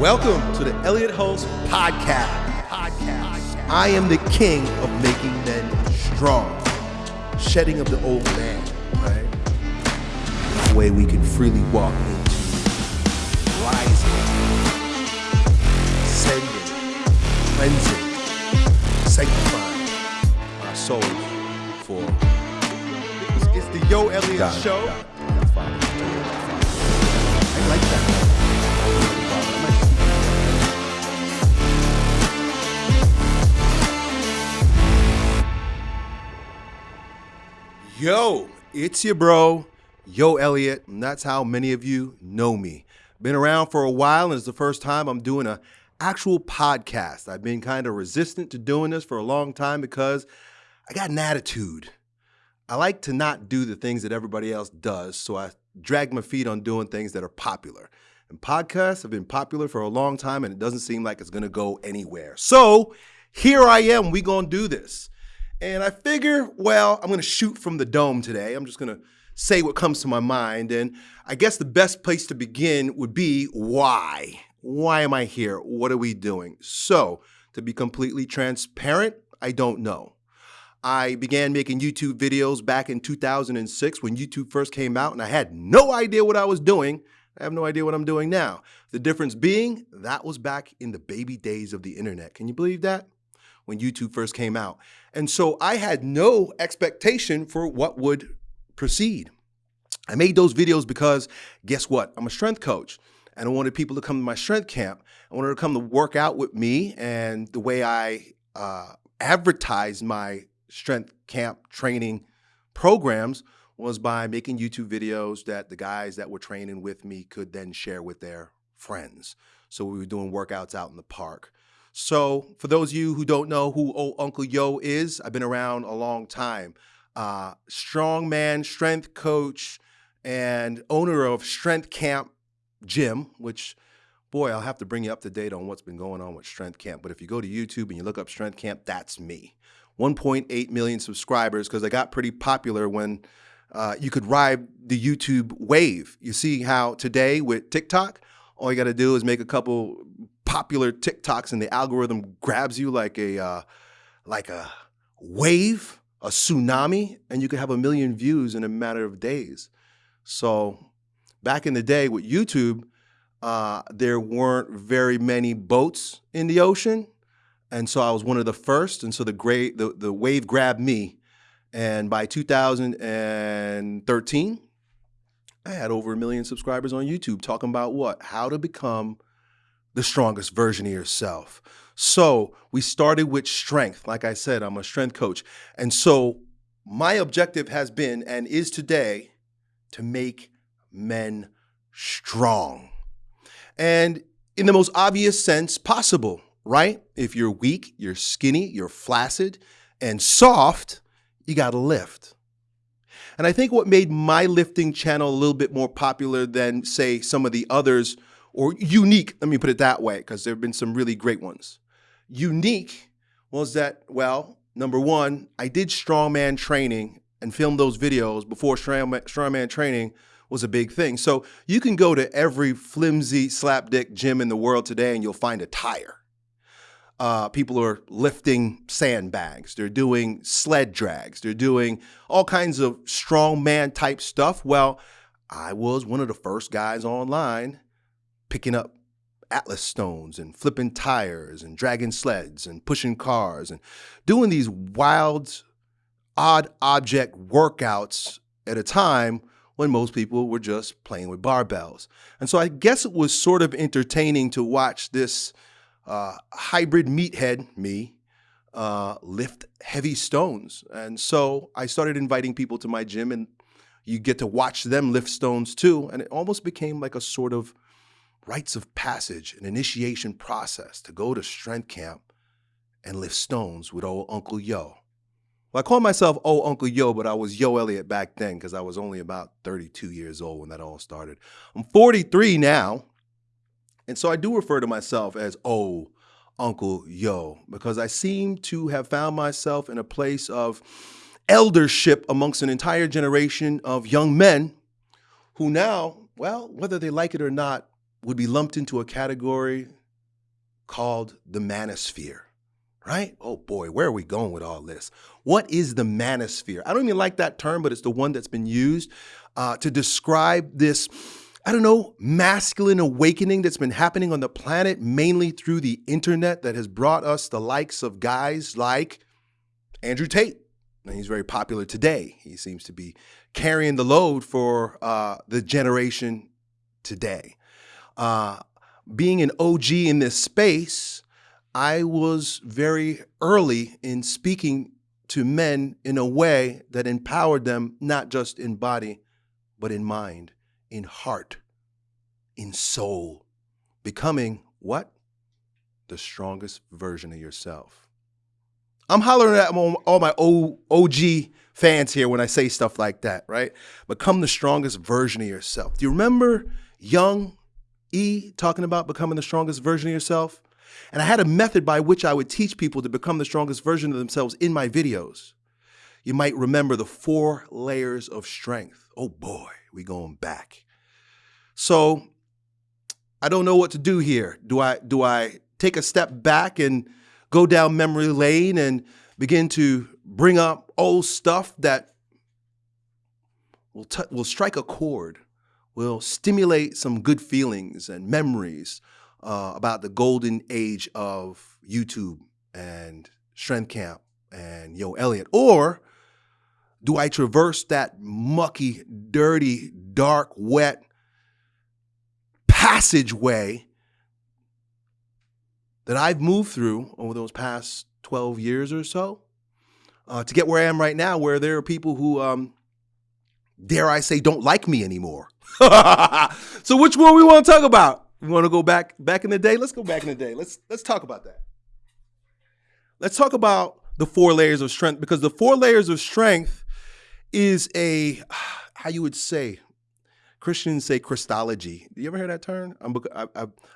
Welcome to the Elliott Hulse Podcast. Podcast. I am the king of making men strong, shedding of the old man, right? That way we can freely walk into rising, ascending, cleansing, sanctifying our souls for. It's, the Yo Elliott Got it, Show. got it. That's fine. I like that. Yo, it's your bro, Yo Elliott, and that's how many of you know me. Been around for a while, and it's the first time I'm doing a actual podcast. I've been kind of resistant to doing this for a long time because I got an attitude. I like to not do the things that everybody else does, so I drag my feet on doing things that are popular. And podcasts have been popular for a long time, and it doesn't seem like it's gonna go anywhere. So here I am, we gonna do this. And I figure, well, I'm gonna shoot from the dome today. I'm just gonna say what comes to my mind. And I guess the best place to begin would be why? Why am I here? What are we doing? So, to be completely transparent, I don't know. I began making YouTube videos back in 2006 when YouTube first came out, and I had no idea what I was doing. I have no idea what I'm doing now. The difference being, that was back in the baby days of the internet. Can you believe that? When YouTube first came out. And so I had no expectation for what would proceed. I made those videos because guess what? I'm a strength coach and I wanted people to come to my strength camp. I wanted to come to work out with me and the way I uh, advertised my strength camp training programs was by making YouTube videos that the guys that were training with me could then share with their friends. So we were doing workouts out in the park. So for those of you who don't know who old Uncle Yo is, I've been around a long time. Uh, strongman, strength coach, and owner of Strength Camp Gym, which boy, I'll have to bring you up to date on what's been going on with Strength Camp. But if you go to YouTube and you look up Strength Camp, that's me. 1.8 million subscribers because I got pretty popular when uh, you could ride the YouTube wave. You see how today with TikTok, all you got to do is make a couple popular TikToks and the algorithm grabs you like a uh, like a wave, a tsunami, and you can have a million views in a matter of days. So back in the day with YouTube, uh, there weren't very many boats in the ocean, and so I was one of the first. And so the great the, the wave grabbed me, and by 2013, I had over a million subscribers on YouTube talking about what how to become the strongest version of yourself. So we started with strength. Like I said, I'm a strength coach, and so my objective has been and is today to make men strong. And in the most obvious sense possible, right? If you're weak, you're skinny, you're flaccid, and soft, you gotta lift. And I think what made my lifting channel a little bit more popular than, say, some of the others, or unique, let me put it that way, because there have been some really great ones. Unique was that, well, number one, I did strongman training and filmed those videos before strongman, strongman training was a big thing. So you can go to every flimsy slapdick gym in the world today and you'll find a tire. Uh, people are lifting sandbags. They're doing sled drags. They're doing all kinds of strongman type stuff. Well, I was one of the first guys online picking up Atlas stones and flipping tires and dragging sleds and pushing cars and doing these wild, odd object workouts at a time when most people were just playing with barbells. And so I guess it was sort of entertaining to watch this uh, hybrid meathead, me, uh, lift heavy stones. And so I started inviting people to my gym, and you get to watch them lift stones too. And it almost became like a sort of rites of passage, an initiation process to go to strength camp and lift stones with old Uncle Yo. Well, I call myself old Uncle Yo, but I was Yo Elliott back then because I was only about 32 years old when that all started. I'm 43 now, and so I do refer to myself as old Uncle Yo because I seem to have found myself in a place of eldership amongst an entire generation of young men who now, well, whether they like it or not, would be lumped into a category called the manosphere, right? Oh boy, where are we going with all this? What is the manosphere? I don't even like that term, but it's the one that's been used uh, to describe this, I don't know, masculine awakening that's been happening on the planet, mainly through the internet that has brought us the likes of guys like Andrew Tate. And he's very popular today. He seems to be carrying the load for uh, the generation today. Uh, being an OG in this space, I was very early in speaking to men in a way that empowered them, not just in body, but in mind, in heart, in soul, becoming what? The strongest version of yourself. I'm hollering at all my OG fans here when I say stuff like that, right? Become the strongest version of yourself. Do you remember young E talking about becoming the strongest version of yourself? And I had a method by which I would teach people to become the strongest version of themselves in my videos. You might remember the four layers of strength. Oh boy, we going back. So I don't know what to do here. Do I do I take a step back and go down memory lane and begin to bring up old stuff that will will strike a chord, will stimulate some good feelings and memories uh, about the golden age of YouTube and Strength Camp and Yo Elliott, or do I traverse that mucky, dirty, dark, wet passageway that I've moved through over those past 12 years or so uh, to get where I am right now, where there are people who, um, dare I say, don't like me anymore. so which one we want to talk about? We want to go back back in the day? Let's go back in the day. Let's let's talk about that. Let's talk about the four layers of strength because the four layers of strength is a how you would say Christians say Christology. You ever hear that term? I'm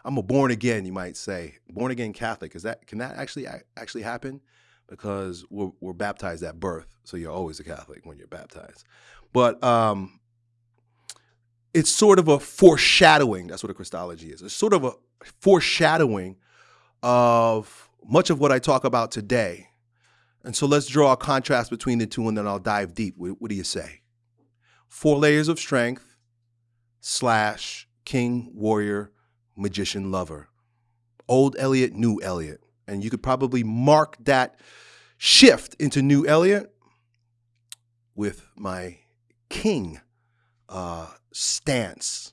I'm a born again, you might say, born again Catholic. Is that can that actually actually happen? Because we're, we're baptized at birth, so you're always a Catholic when you're baptized. But um, it's sort of a foreshadowing. That's what a Christology is. It's sort of a foreshadowing of much of what I talk about today and so let's draw a contrast between the two and then I'll dive deep. What, what do you say? Four layers of strength slash king, warrior, magician, lover. Old Elliott, new Elliott. And you could probably mark that shift into new Elliott with my king uh, stance.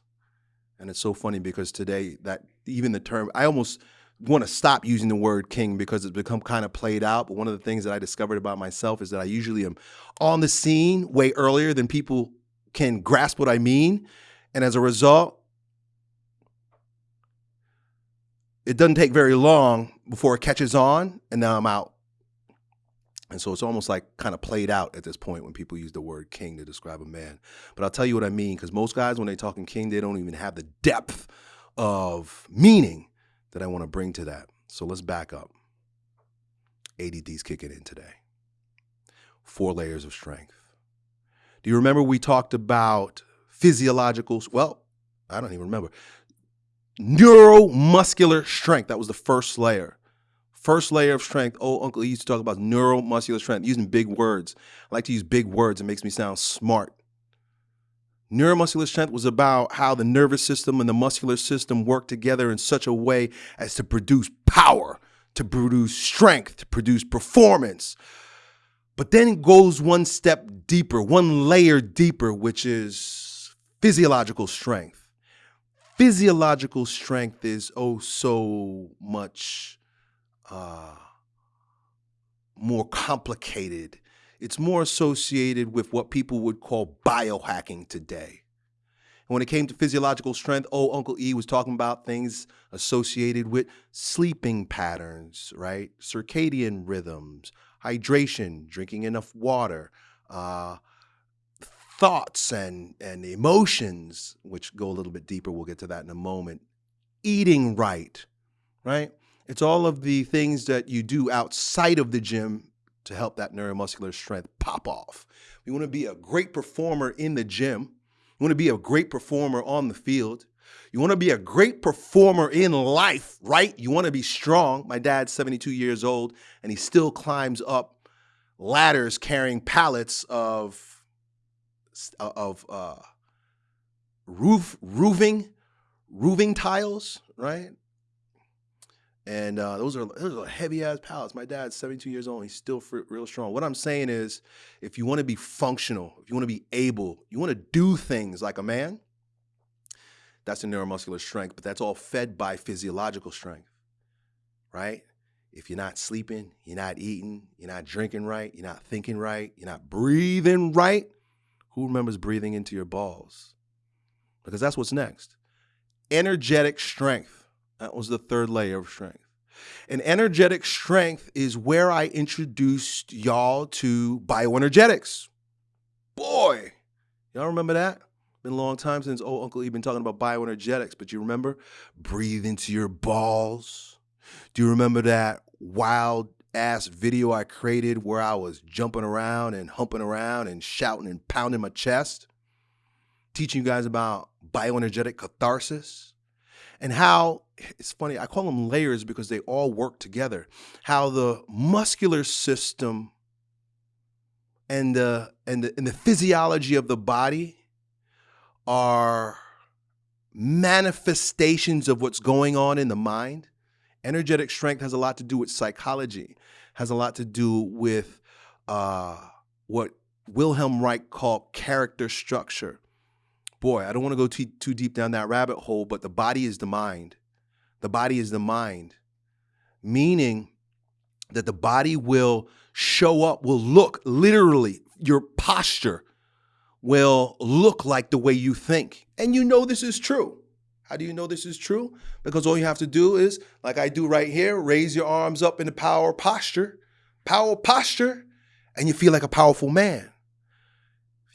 And it's so funny because today that even the term, I almost want to stop using the word king because it's become kind of played out. But one of the things that I discovered about myself is that I usually am on the scene way earlier than people can grasp what I mean. And as a result, it doesn't take very long before it catches on and now I'm out. And so it's almost like kind of played out at this point when people use the word king to describe a man. But I'll tell you what I mean, because most guys, when they're talking king, they don't even have the depth of meaning that I want to bring to that. So let's back up. ADD's kicking in today. Four layers of strength. Do you remember we talked about physiological, well, I don't even remember. Neuromuscular strength. That was the first layer. First layer of strength. Oh, Uncle E used to talk about neuromuscular strength, using big words. I like to use big words. It makes me sound smart. Neuromuscular strength was about how the nervous system and the muscular system work together in such a way as to produce power, to produce strength, to produce performance. But then it goes one step deeper, one layer deeper, which is physiological strength. Physiological strength is oh so much uh, more complicated it's more associated with what people would call biohacking today. And when it came to physiological strength, oh, Uncle E was talking about things associated with sleeping patterns, right? Circadian rhythms, hydration, drinking enough water, uh, thoughts and, and emotions, which go a little bit deeper. We'll get to that in a moment. Eating right, right? It's all of the things that you do outside of the gym to help that neuromuscular strength pop off. We want to be a great performer in the gym. You want to be a great performer on the field. You want to be a great performer in life, right? You want to be strong. My dad's 72 years old and he still climbs up ladders carrying pallets of of uh, roof roofing roofing tiles, right? And uh, those are those are heavy ass pallets. My dad's 72 years old. He's still real strong. What I'm saying is, if you want to be functional, if you want to be able, you want to do things like a man, that's a neuromuscular strength, but that's all fed by physiological strength, right? If you're not sleeping, you're not eating, you're not drinking right, you're not thinking right, you're not breathing right, who remembers breathing into your balls? Because that's what's next. Energetic strength. That was the third layer of strength. And energetic strength is where I introduced y'all to bioenergetics. Boy, y'all remember that? Been a long time since old Uncle E been talking about bioenergetics, but you remember? Breathe into your balls. Do you remember that wild ass video I created where I was jumping around and humping around and shouting and pounding my chest? Teaching you guys about bioenergetic catharsis and how it's funny, I call them layers because they all work together. How the muscular system and the and the and the physiology of the body are manifestations of what's going on in the mind. Energetic strength has a lot to do with psychology, has a lot to do with uh, what Wilhelm Reich called character structure. Boy, I don't want to go too, too deep down that rabbit hole, but the body is the mind. The body is the mind, meaning that the body will show up, will look literally, your posture will look like the way you think. And you know this is true. How do you know this is true? Because all you have to do is, like I do right here, raise your arms up in the power posture, power posture, and you feel like a powerful man.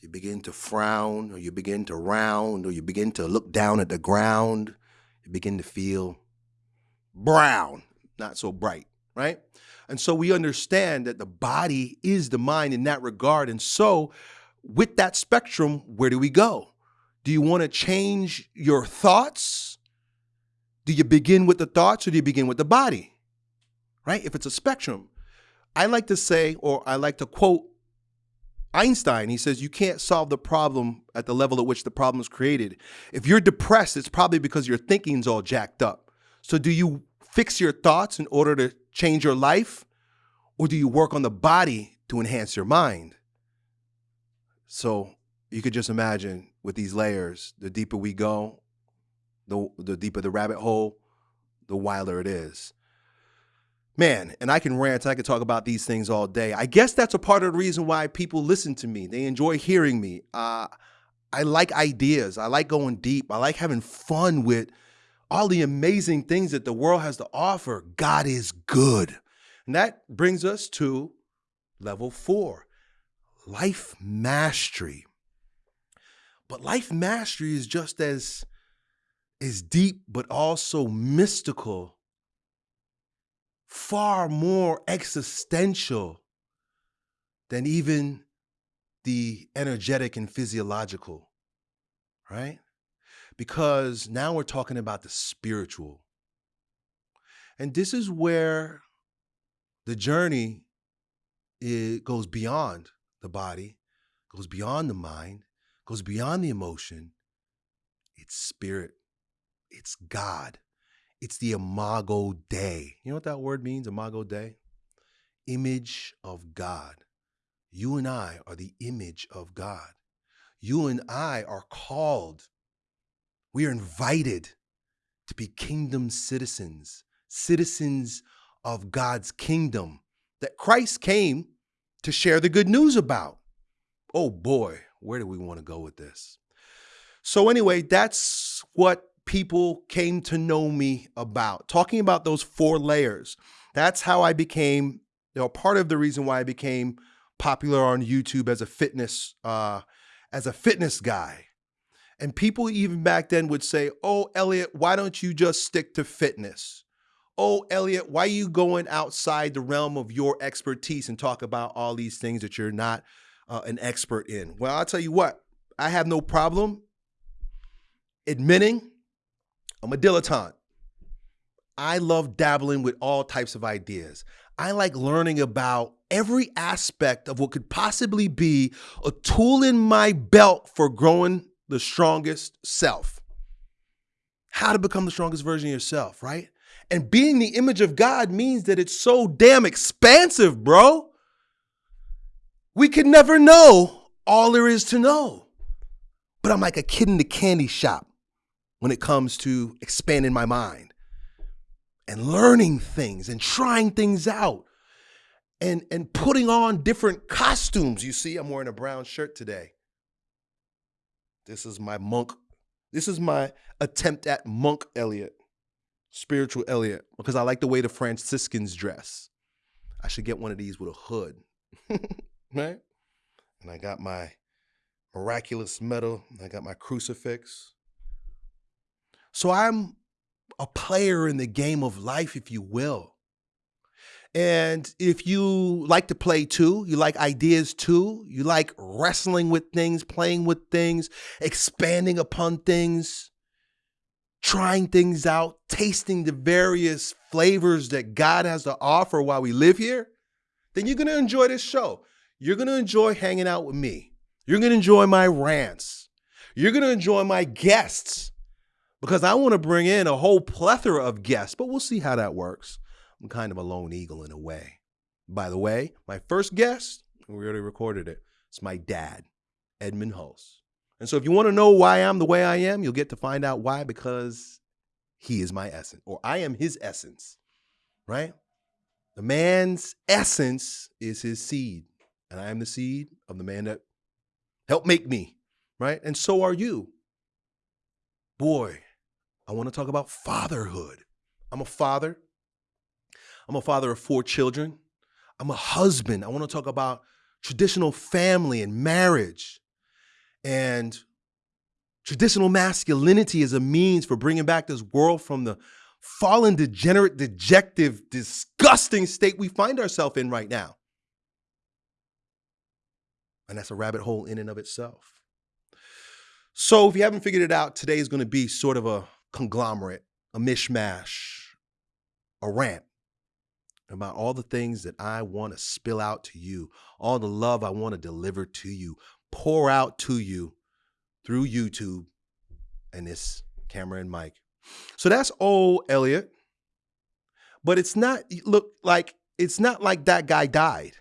You begin to frown, or you begin to round, or you begin to look down at the ground, you begin to feel brown, not so bright, right? And so we understand that the body is the mind in that regard. And so with that spectrum, where do we go? Do you want to change your thoughts? Do you begin with the thoughts or do you begin with the body? Right? If it's a spectrum. I like to say, or I like to quote Einstein. He says, You can't solve the problem at the level at which the problem is created. If you're depressed, it's probably because your thinking's all jacked up. So, do you fix your thoughts in order to change your life? Or do you work on the body to enhance your mind? So you could just imagine with these layers, the deeper we go, the the deeper the rabbit hole, the wilder it is. Man, and I can rant, I can talk about these things all day. I guess that's a part of the reason why people listen to me. They enjoy hearing me. Uh, I like ideas. I like going deep. I like having fun with all the amazing things that the world has to offer. God is good. And that brings us to level four life mastery. But life mastery is just as is deep but also mystical, far more existential than even the energetic and physiological, right? Because now we're talking about the spiritual. And this is where the journey it goes beyond the body, goes beyond the mind, goes beyond the emotion. It's spirit. It's God. It's the imago Dei. You know what that word means, imago Dei? Image of God. You and I are the image of God. You and I are called, we are invited to be kingdom citizens, citizens of God's kingdom that Christ came to share the good news about. Oh boy, where do we want to go with this? So, anyway, that's what people came to know me about. Talking about those four layers. That's how I became, you know, part of the reason why I became popular on YouTube as a fitness, uh, as a fitness guy. And people even back then would say, Oh, Elliott, why don't you just stick to fitness? oh, Elliott, why are you going outside the realm of your expertise and talk about all these things that you're not uh, an expert in? Well, I'll tell you what, I have no problem admitting I'm a dilettante. I love dabbling with all types of ideas. I like learning about every aspect of what could possibly be a tool in my belt for growing the strongest self. How to become the strongest version of yourself, right? And being the image of God means that it's so damn expansive, bro. We can never know all there is to know. But I'm like a kid in the candy shop when it comes to expanding my mind and learning things and trying things out and and putting on different costumes. You see, I'm wearing a brown shirt today. This is my monk. This is my attempt at monk Elliott, spiritual Elliot, because I like the way the Franciscans dress. I should get one of these with a hood, right? And I got my miraculous medal. I got my crucifix. So I'm a player in the game of life, if you will. And if you like to play too, you like ideas too, you like wrestling with things, playing with things, expanding upon things, trying things out, tasting the various flavors that God has to offer while we live here, then you're going to enjoy this show. You're going to enjoy hanging out with me. You're going to enjoy my rants. You're going to enjoy my guests because I want to bring in a whole plethora of guests, but we'll see how that works. I'm kind of a lone eagle in a way. By the way, my first guest, we already recorded it, it's my dad, Edmund Hulse. And so if you want to know why I'm the way I am, you'll get to find out why because he is my essence, or I am his essence, right? The man's essence is his seed, and I am the seed of the man that helped make me, right? And so are you. Boy, I want to talk about fatherhood. I'm a father. I'm a father of four children. I'm a husband. I want to talk about traditional family and marriage and traditional masculinity as a means for bringing back this world from the fallen, degenerate, dejective, disgusting state we find ourselves in right now. And that's a rabbit hole in and of itself. So, if you haven't figured it out, today is going to be sort of a conglomerate, a mishmash, a rant about all the things that I want to spill out to you, all the love I want to deliver to you, pour out to you through YouTube and this camera and mic. So that's old Elliott. But it's not look like it's not like that guy died.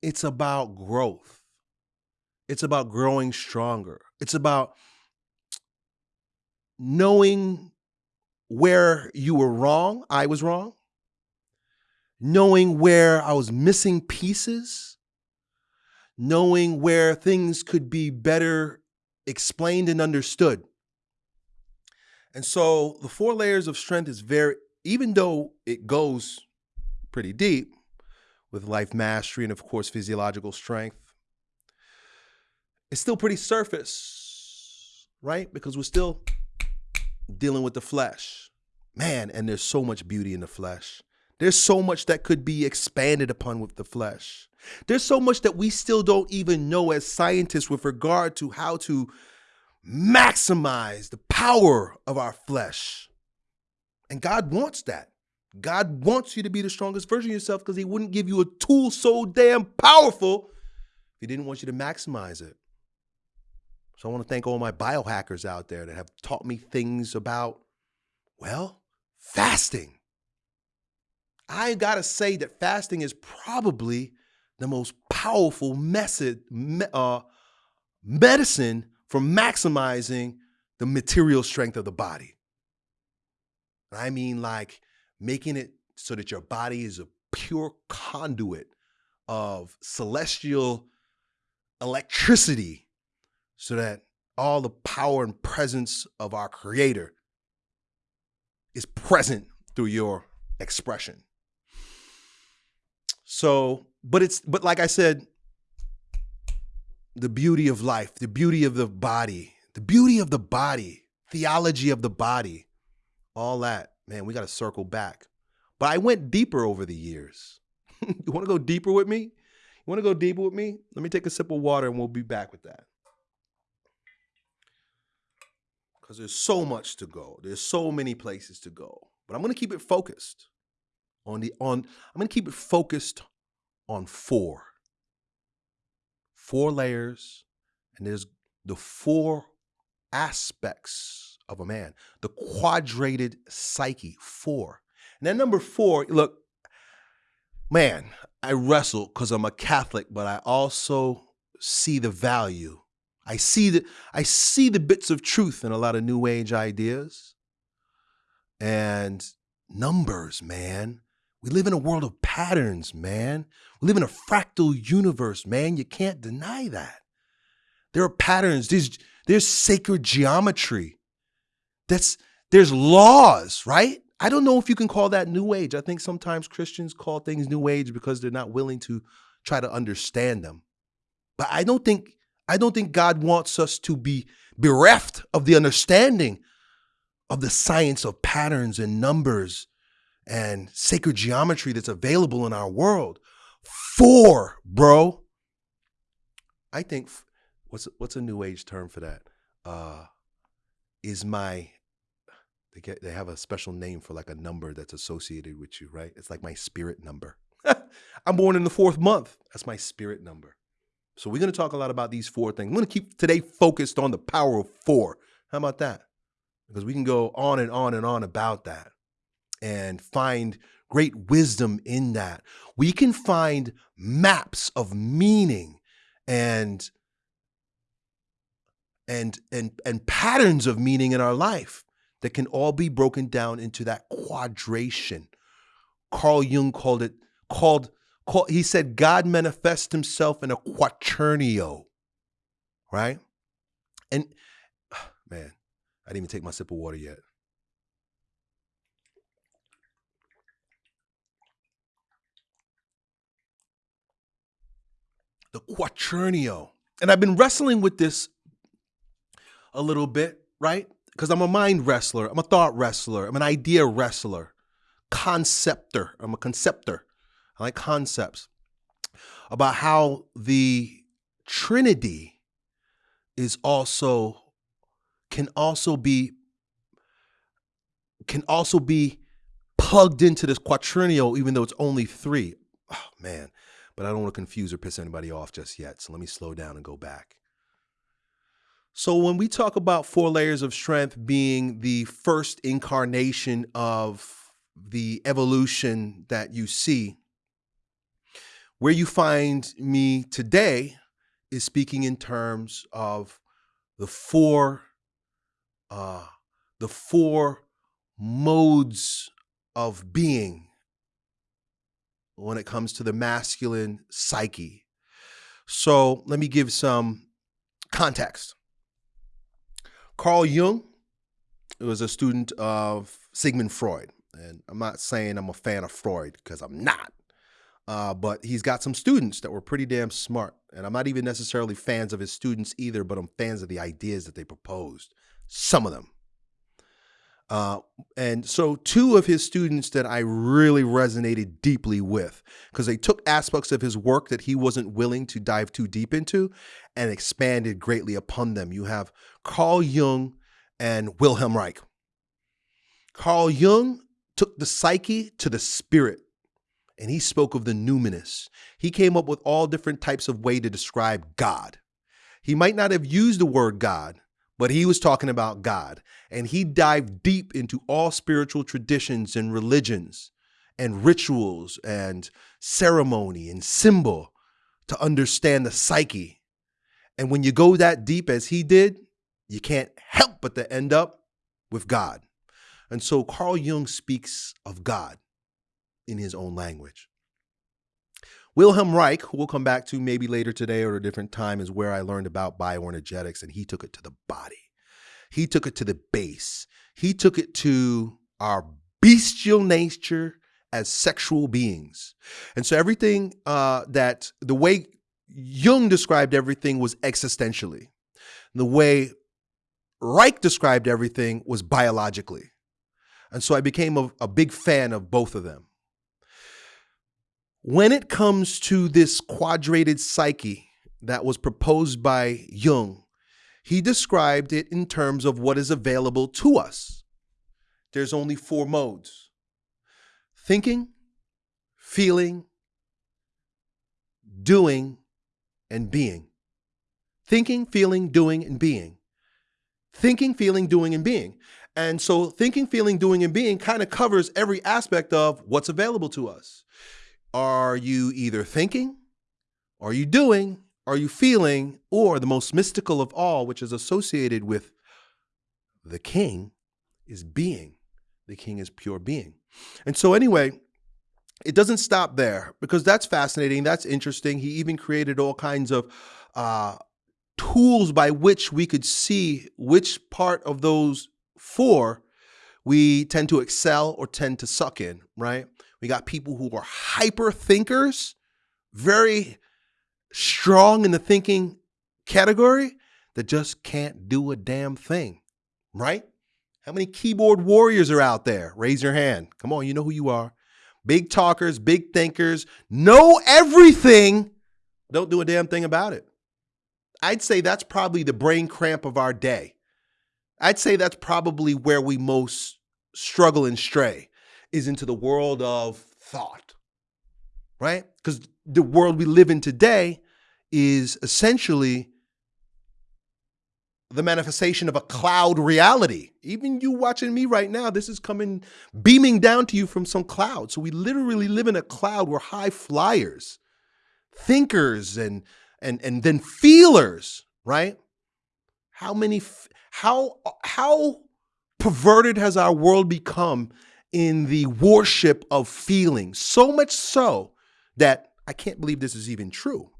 It's about growth. It's about growing stronger. It's about knowing where you were wrong, I was wrong, knowing where I was missing pieces, knowing where things could be better explained and understood. And so the four layers of strength is very, even though it goes pretty deep with life mastery and, of course, physiological strength, it's still pretty surface, right? Because we're still dealing with the flesh. Man, and there's so much beauty in the flesh. There's so much that could be expanded upon with the flesh. There's so much that we still don't even know as scientists with regard to how to maximize the power of our flesh. And God wants that. God wants you to be the strongest version of yourself because He wouldn't give you a tool so damn powerful if He didn't want you to maximize it. So I want to thank all my biohackers out there that have taught me things about, well, fasting. I got to say that fasting is probably the most powerful method, uh, medicine for maximizing the material strength of the body. I mean, like making it so that your body is a pure conduit of celestial electricity so that all the power and presence of our Creator is present through your expression. So, but it's, but like I said, the beauty of life, the beauty of the body, the beauty of the body, theology of the body, all that, man, we got to circle back. But I went deeper over the years. you want to go deeper with me? You want to go deeper with me? Let me take a sip of water and we'll be back with that. Because there's so much to go. There's so many places to go. But I'm going to keep it focused on the on I'm going to keep it focused on four. Four layers and there's the four aspects of a man. The quadrated psyche, four. And then number 4, look, man, I wrestle because I'm a Catholic, but I also see the value. I see the I see the bits of truth in a lot of new age ideas. And numbers, man. We live in a world of patterns, man. We live in a fractal universe, man. You can't deny that. There are patterns. There's there's sacred geometry. That's there's laws, right? I don't know if you can call that new age. I think sometimes Christians call things new age because they're not willing to try to understand them. But I don't think I don't think God wants us to be bereft of the understanding of the science of patterns and numbers and sacred geometry that's available in our world. Four, bro. I think what's what's a new age term for that? Uh, is my they get they have a special name for like a number that's associated with you, right? It's like my spirit number. I'm born in the fourth month. That's my spirit number. So we're going to talk a lot about these four things. I'm going to keep today focused on the power of four. How about that? Because we can go on and on and on about that and find great wisdom in that. We can find maps of meaning and and and and patterns of meaning in our life that can all be broken down into that quadration. Carl Jung called it called, called he said God manifests himself in a quaternio. Right? And man, I didn't even take my sip of water yet. The quaternio. And I've been wrestling with this a little bit, right? because I'm a mind wrestler, I'm a thought wrestler, I'm an idea wrestler, conceptor. I'm a conceptor. I like concepts about how the Trinity is also can also be can also be plugged into this quaternio, even though it's only three. Oh man, but I don't want to confuse or piss anybody off just yet. So let me slow down and go back. So, when we talk about four layers of strength being the first incarnation of the evolution that you see, where you find me today is speaking in terms of the four, uh, the four modes of being when it comes to the masculine psyche. So, let me give some context. Carl Jung was a student of Sigmund Freud. And I'm not saying I'm a fan of Freud because I'm not. Uh, but he's got some students that were pretty damn smart. And I'm not even necessarily fans of his students either, but I'm fans of the ideas that they proposed. Some of them. Uh, and so, two of his students that I really resonated deeply with, because they took aspects of his work that he wasn't willing to dive too deep into and expanded greatly upon them. You have Carl Jung and Wilhelm Reich. Carl Jung took the psyche to the spirit and he spoke of the numinous. He came up with all different types of way to describe God. He might not have used the word God, but he was talking about God. And he dived deep into all spiritual traditions and religions and rituals and ceremony and symbol to understand the psyche and when you go that deep as he did, you can't help but to end up with God. And so Carl Jung speaks of God in his own language. Wilhelm Reich, who we'll come back to maybe later today or a different time, is where I learned about bioenergetics, and he took it to the body. He took it to the base. He took it to our bestial nature as sexual beings. And so everything uh, that the way Jung described everything was existentially. The way Reich described everything was biologically. And so I became a, a, big fan of both of them. When it comes to this quadrated psyche that was proposed by Jung, he described it in terms of what is available to us. There's only four modes thinking, feeling, doing, and being. Thinking, feeling, doing, and being. Thinking, feeling, doing, and being. And so thinking, feeling, doing, and being kind of covers every aspect of what's available to us. Are you either thinking? Are you doing? Are you feeling? Or the most mystical of all, which is associated with the king, is being. The king is pure being. And so, anyway, it doesn't stop there because that's fascinating. That's interesting. He even created all kinds of uh, tools by which we could see which part of those four we tend to excel or tend to suck in, right? We got people who are hyper thinkers, very strong in the thinking category, that just can't do a damn thing, right? How many keyboard warriors are out there? Raise your hand. Come on, you know who you are. Big talkers, big thinkers, know everything, don't do a damn thing about it. I'd say that's probably the brain cramp of our day. I'd say that's probably where we most struggle and stray is into the world of thought, right? Because the world we live in today is essentially the manifestation of a cloud reality. Even you watching me right now, this is coming beaming down to you from some cloud. So we literally live in a cloud. We're high flyers, thinkers, and and and then feelers, right? How many how how perverted has our world become in the worship of feeling? So much so that I can't believe this is even true.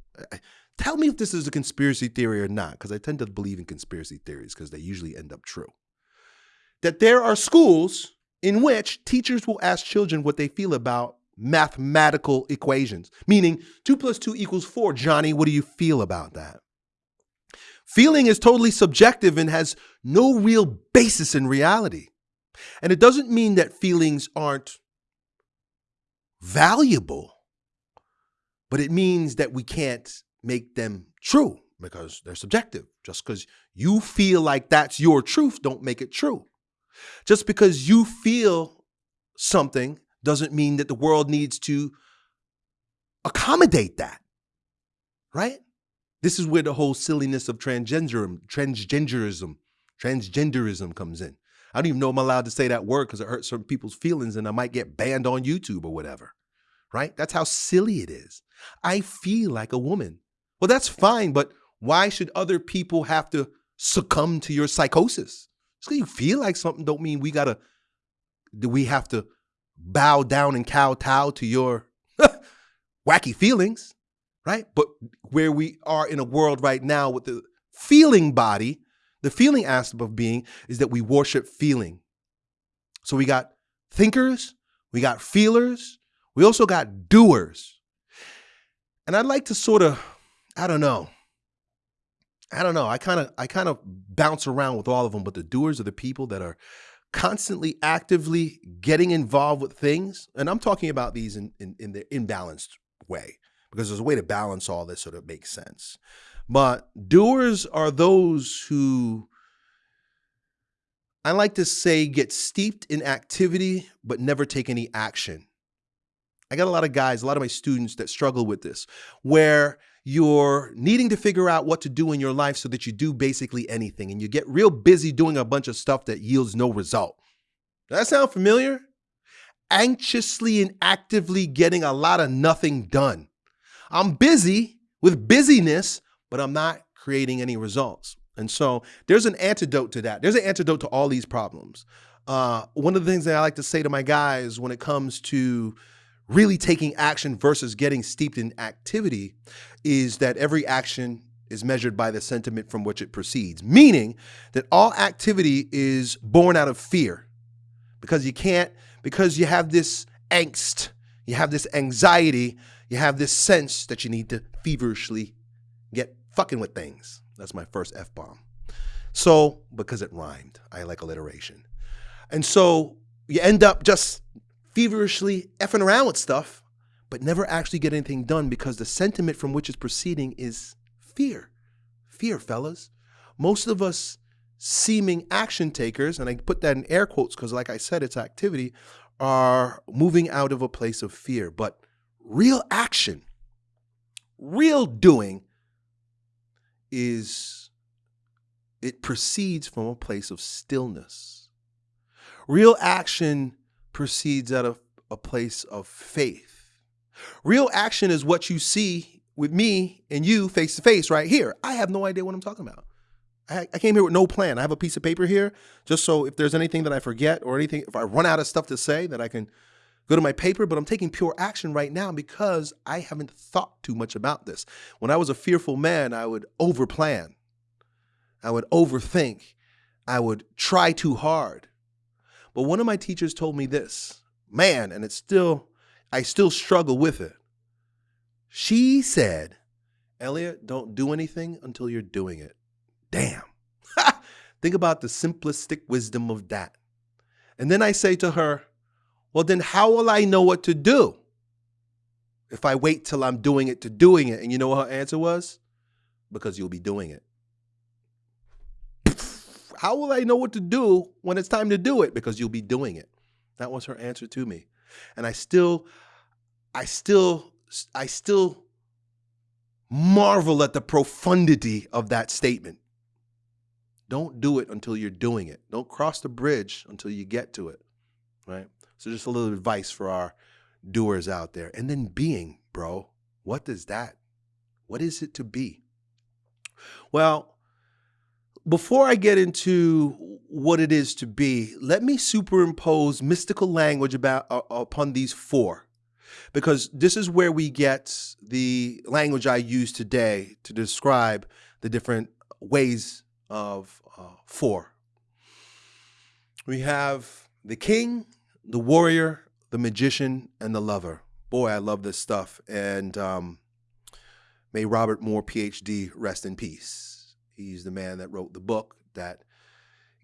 Tell me if this is a conspiracy theory or not, because I tend to believe in conspiracy theories because they usually end up true. That there are schools in which teachers will ask children what they feel about mathematical equations, meaning two plus two equals four. Johnny, what do you feel about that? Feeling is totally subjective and has no real basis in reality. And it doesn't mean that feelings aren't valuable, but it means that we can't make them true because they're subjective. Just because you feel like that's your truth, don't make it true. Just because you feel something doesn't mean that the world needs to accommodate that. Right? This is where the whole silliness of transgenderism, transgenderism, transgenderism comes in. I don't even know I'm allowed to say that word because it hurts certain people's feelings and I might get banned on YouTube or whatever. Right? That's how silly it is. I feel like a woman. Well, that's fine, but why should other people have to succumb to your psychosis? Just because you feel like something don't mean we gotta do we have to bow down and kowtow to your wacky feelings, right? But where we are in a world right now with the feeling body, the feeling aspect of being is that we worship feeling. So we got thinkers, we got feelers, we also got doers. And I'd like to sort of I don't know. I don't know. I kind of I kind of bounce around with all of them, but the doers are the people that are constantly actively getting involved with things. And I'm talking about these in, in, in the imbalanced way because there's a way to balance all this so that it makes sense. But doers are those who I like to say get steeped in activity but never take any action. I got a lot of guys, a lot of my students that struggle with this, where you're needing to figure out what to do in your life so that you do basically anything and you get real busy doing a bunch of stuff that yields no result. Does that sound familiar? Anxiously and actively getting a lot of nothing done. I'm busy with busyness, but I'm not creating any results. And so there's an antidote to that. There's an antidote to all these problems. Uh, one of the things that I like to say to my guys when it comes to really taking action versus getting steeped in activity is that every action is measured by the sentiment from which it proceeds, meaning that all activity is born out of fear because you can't, because you have this angst, you have this anxiety, you have this sense that you need to feverishly get fucking with things. That's my first F bomb. So, because it rhymed, I like alliteration. And so you end up just feverishly effing around with stuff, but never actually get anything done because the sentiment from which it's proceeding is fear. Fear, fellas. most of us seeming action takers, and I put that in air quotes because, like I said, it's activity, are moving out of a place of fear. But real action, real doing is it proceeds from a place of stillness. Real action proceeds out of a place of faith. Real action is what you see with me and you face to face right here. I have no idea what I'm talking about. I, came here with no plan. I have a piece of paper here just so if there's anything that I forget or anything, if I run out of stuff to say, that I can go to my paper, but I'm taking pure action right now because I haven't thought too much about this. When I was a fearful man, I would overplan. I would overthink. I would try too hard. But one of my teachers told me this, man, and it's still, I still struggle with it. She said, Elliott, don't do anything until you're doing it. Damn. Think about the simplistic wisdom of that. And then I say to her, well, then how will I know what to do if I wait till I'm doing it to doing it? And you know what her answer was? Because you'll be doing it. How will I know what to do when it's time to do it? Because you'll be doing it. That was her answer to me. And I still, I still, I still marvel at the profundity of that statement. Don't do it until you're doing it. Don't cross the bridge until you get to it. Right? So just a little advice for our doers out there. And then being, bro. What does that? What is it to be? Well, before I get into what it is to be, let me superimpose mystical language about uh, upon these four, because this is where we get the language I use today to describe the different ways of uh, four. We have the king, the warrior, the magician, and the lover. Boy, I love this stuff, and um, may Robert Moore, PhD, rest in peace. He's the man that wrote the book that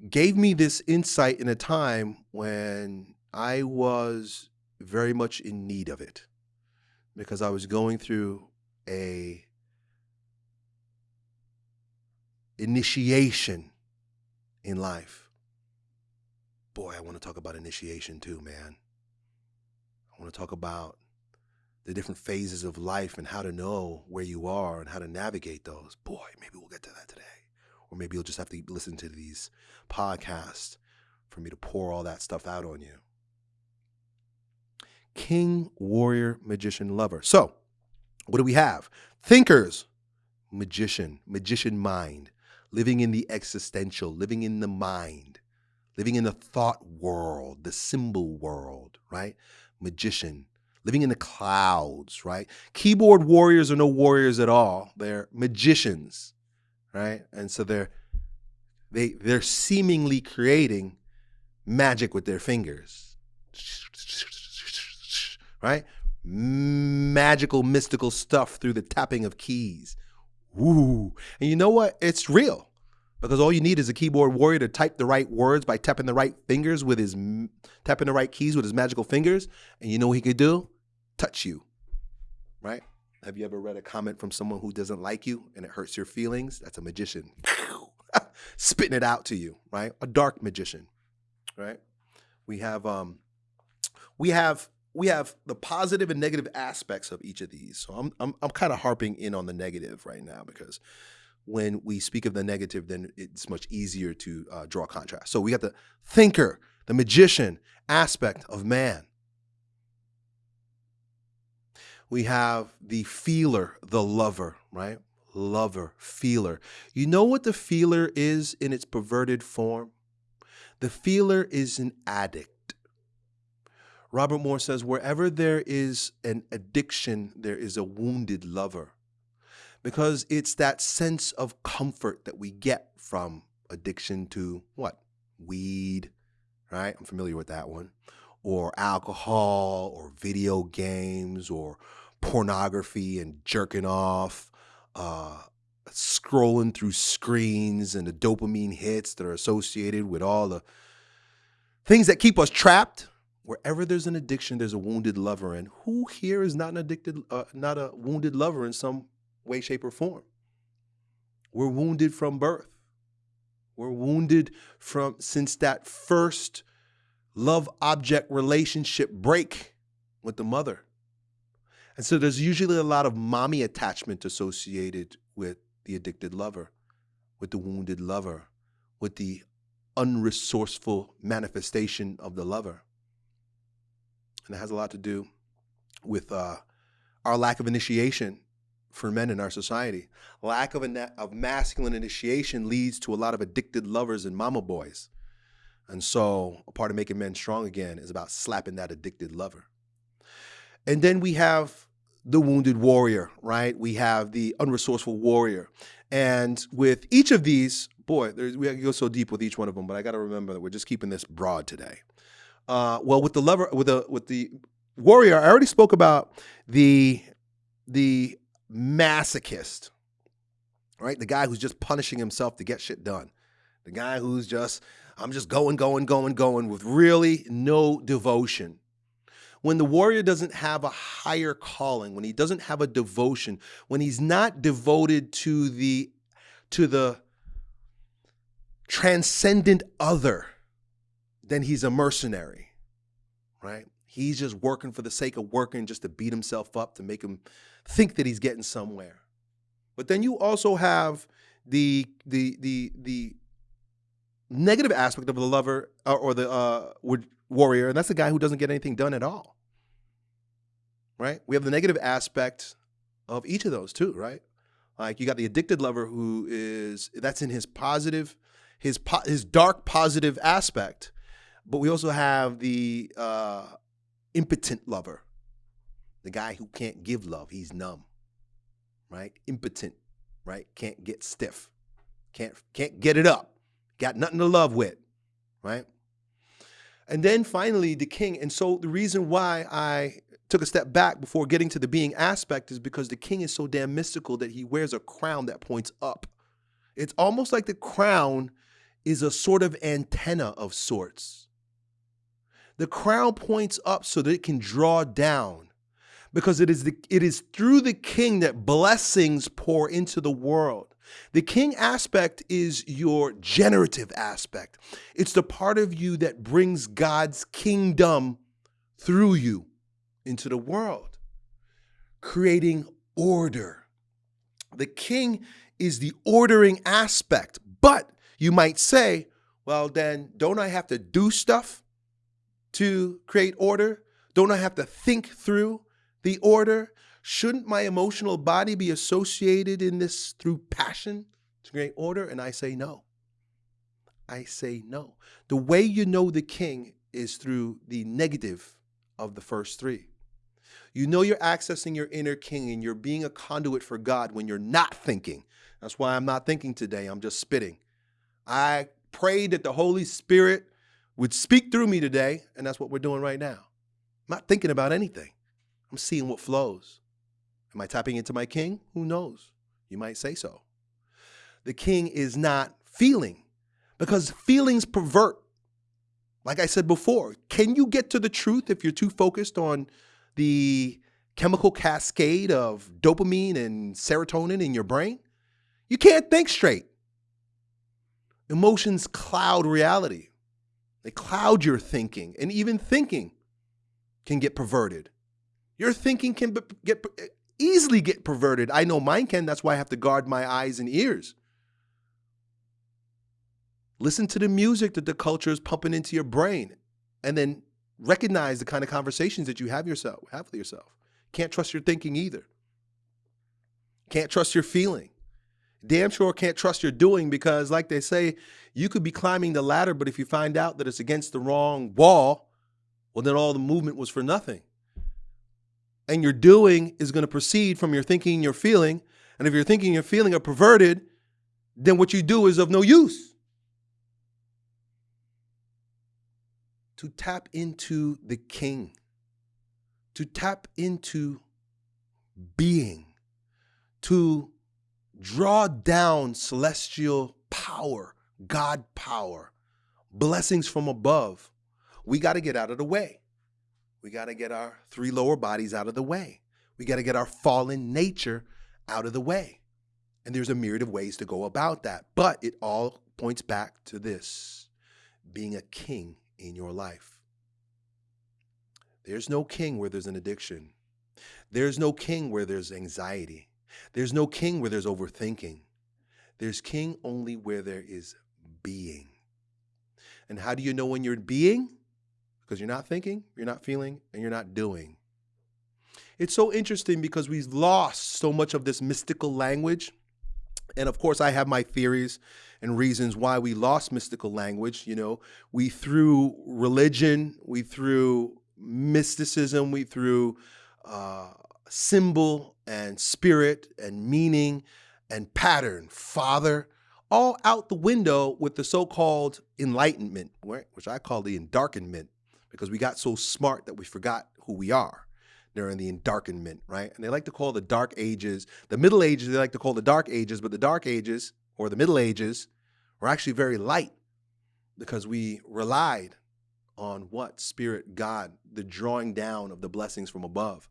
gave me this insight in a time when I was very much in need of it because I was going through a initiation in life. Boy, I want to talk about initiation too, man. I want to talk about the different phases of life and how to know where you are and how to navigate those. Boy, maybe we'll get to that today. Or maybe you'll just have to listen to these podcasts for me to pour all that stuff out on you. King, warrior, magician, lover. So, what do we have? Thinkers, magician, magician mind, living in the existential, living in the mind, living in the thought world, the symbol world, right? Magician, living in the clouds, right? Keyboard warriors are no warriors at all. They're magicians, right? And so they're they they're seemingly creating magic with their fingers. Right? Magical mystical stuff through the tapping of keys. Woo. And you know what? It's real. Because all you need is a keyboard warrior to type the right words by tapping the right fingers with his tapping the right keys with his magical fingers. And you know what he could do? touch you, right? Have you ever read a comment from someone who doesn't like you and it hurts your feelings? That's a magician spitting it out to you, right? A dark magician, right? We have um we have we have the positive and negative aspects of each of these. So I'm I'm I'm kind of harping in on the negative right now because when we speak of the negative, then it's much easier to uh, draw contrast. So we got the thinker, the magician aspect of man. we have the feeler, the lover, right? Lover, feeler. You know what the feeler is in its perverted form? The feeler is an addict. Robert Moore says, wherever there is an addiction, there is a wounded lover. Because it's that sense of comfort that we get from addiction to what? Weed, right? I'm familiar with that one. Or alcohol, or video games, or pornography and jerking off, uh, scrolling through screens and the dopamine hits that are associated with all the things that keep us trapped. Wherever there's an addiction, there's a wounded lover. And who here is not an addicted, uh, not a wounded lover in some way, shape, or form? We're wounded from birth. We're wounded from since that first love object relationship break with the mother. And so there's usually a lot of mommy attachment associated with the addicted lover, with the wounded lover, with the unresourceful manifestation of the lover. And it has a lot to do with uh, our lack of initiation for men in our society. Lack of, of masculine initiation leads to a lot of addicted lovers and mama boys. And so, a part of making men strong again is about slapping that addicted lover. And then we have the wounded warrior, right? We have the unresourceful warrior. And with each of these, boy, we go so deep with each one of them, but I got to remember that we're just keeping this broad today. Uh, well, with the lover, with the with the warrior, I already spoke about the the masochist, right? The guy who's just punishing himself to get shit done. The guy who's just, I'm just going, going, going, going with really no devotion. When the warrior doesn't have a higher calling, when he doesn't have a devotion, when he's not devoted to the to the transcendent other, then he's a mercenary, right? He's just working for the sake of working, just to beat himself up, to make him think that he's getting somewhere. But then you also have the the the the negative aspect of the lover uh, or the uh, warrior, and that's the guy who doesn't get anything done at all. Right? We have the negative aspect of each of those too, right? Like you got the addicted lover who is that's in his positive, his po- his dark positive aspect, but we also have the uh, impotent lover, the guy who can't give love. He's numb, right? Impotent, right? Can't get stiff, can't can't get it up, got nothing to love with, right? And then finally, the king. And so the reason why I took a step back before getting to the being aspect is because the king is so damn mystical that he wears a crown that points up. It's almost like the crown is a sort of antenna of sorts. The crown points up so that it can draw down because it is the it is through the king that blessings pour into the world. The king aspect is your generative aspect. It's the part of you that brings God's kingdom through you into the world, creating order. The king is the ordering aspect, but you might say, well, then don't I have to do stuff to create order? Don't I have to think through the order? Shouldn't my emotional body be associated in this through passion to create order? And I say no. I say no. The way you know the king is through the negative of the first three. You know you're accessing your inner king and you're being a conduit for God when you're not thinking. That's why I'm not thinking today. I'm just spitting. I prayed that the Holy Spirit would speak through me today, and that's what we're doing right now. I'm not thinking about anything. I'm seeing what flows. Am I tapping into my king? Who knows? You might say so. The king is not feeling because feelings pervert. Like I said before, can you get to the truth if you're too focused on the chemical cascade of dopamine and serotonin in your brain? You can't think straight. Emotions cloud reality. They cloud your thinking, and even thinking can get perverted. Your thinking can get easily get perverted. I know mine can. That's why I have to guard my eyes and ears. Listen to the music that the culture is pumping into your brain, and then recognize the kind of conversations that you have yourself have with yourself. Can't trust your thinking either. Can't trust your feeling. Damn sure can't trust your doing because, like they say, you could be climbing the ladder, but if you find out that it's against the wrong wall, well, then all the movement was for nothing and your doing is going to proceed from your thinking and your feeling. And if your thinking and your feeling are perverted, then what you do is of no use. To tap into the king, to tap into being, to draw down celestial power, God power, blessings from above, we got to get out of the way. We got to get our three lower bodies out of the way. We got to get our fallen nature out of the way. And there's a myriad of ways to go about that, but it all points back to this being a king in your life. There's no king where there's an addiction. There's no king where there's anxiety. There's no king where there's overthinking. There's king only where there is being. And how do you know when you're being? Because you're not thinking, you're not feeling, and you're not doing. It's so interesting because we've lost so much of this mystical language. And of course, I have my theories and reasons why we lost mystical language. You know, we threw religion, we threw mysticism, we threw uh, symbol and spirit and meaning and pattern, father, all out the window with the so-called enlightenment, which I call the endarkenment, because we got so smart that we forgot who we are during the endarkenment, right? And they like to call the dark ages, the middle ages, they like to call the dark ages, but the dark ages or the middle ages were actually very light because we relied on what? Spirit, God, the drawing down of the blessings from above.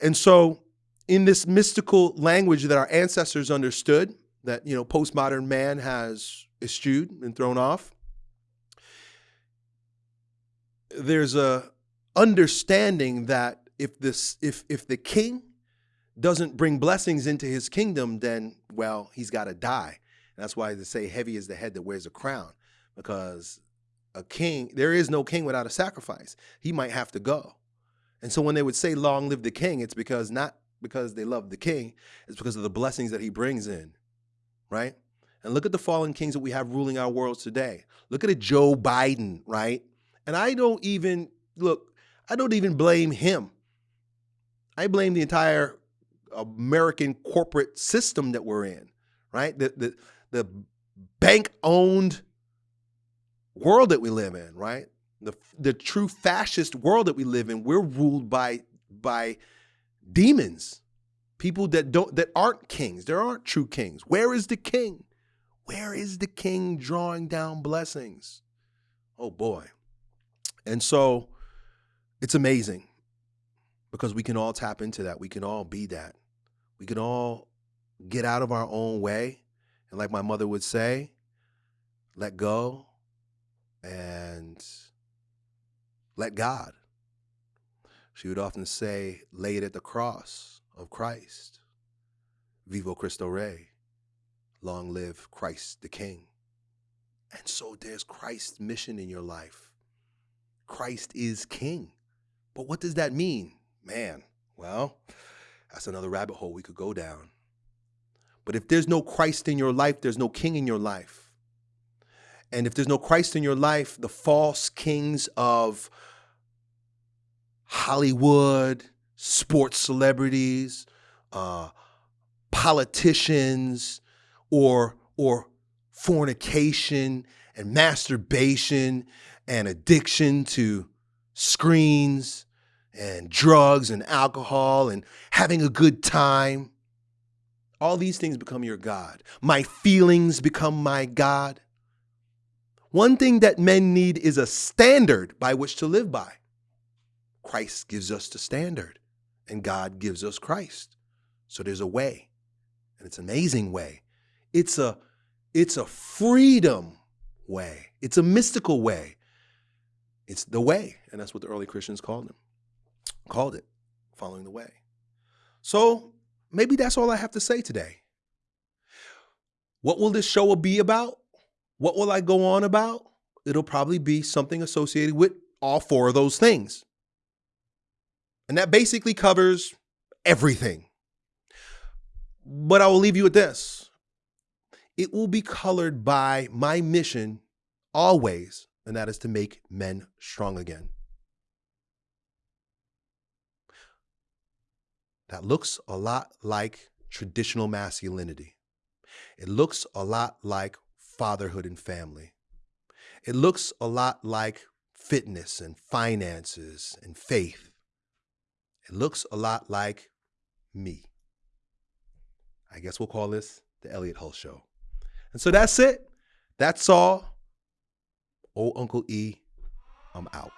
And so in this mystical language that our ancestors understood, that you know postmodern man has eschewed and thrown off, there's a understanding that if this if if the king doesn't bring blessings into his kingdom, then well, he's got to die. And that's why they say heavy is the head that wears a crown, because a king, there is no king without a sacrifice. He might have to go. And so when they would say long live the king, it's because not because they love the king, it's because of the blessings that he brings in, right? And look at the fallen kings that we have ruling our worlds today. Look at a Joe Biden, right? And I don't even, look, I don't even blame him. I blame the entire American corporate system that we're in, right? The, the, the bank owned world that we live in, right? The, the true fascist world that we live in, we're ruled by, by demons, people that don't, that aren't kings. There aren't true kings. Where is the king? Where is the king drawing down blessings? Oh boy. And so it's amazing because we can all tap into that. We can all be that. We can all get out of our own way. And like my mother would say, let go and let God. She would often say, lay it at the cross of Christ. Viva Cristo Rey. Long live Christ the King. And so there's Christ's mission in your life. Christ is King. But what does that mean? Man, well, that's another rabbit hole we could go down. But if there's no Christ in your life, there's no king in your life. And if there's no Christ in your life, the false kings of Hollywood, sports celebrities, uh, politicians, or or fornication and masturbation and addiction to screens and drugs and alcohol and having a good time. All these things become your God. My feelings become my God. One thing that men need is a standard by which to live by. Christ gives us the standard, and God gives us Christ. So there's a way, and it's an amazing way. It's a, it's a freedom way. It's a mystical way. It's the way, and that's what the early Christians called them called it following the way. So maybe that's all I have to say today. What will this show be about? What will I go on about? It'll probably be something associated with all four of those things. And that basically covers everything. But I will leave you with this. It will be colored by my mission always, and that is to make men strong again. that looks a lot like traditional masculinity. It looks a lot like fatherhood and family. It looks a lot like fitness and finances and faith. It looks a lot like me. I guess we'll call this the Elliott Hulse Show. And so that's it. That's all. Old Uncle E, I'm out.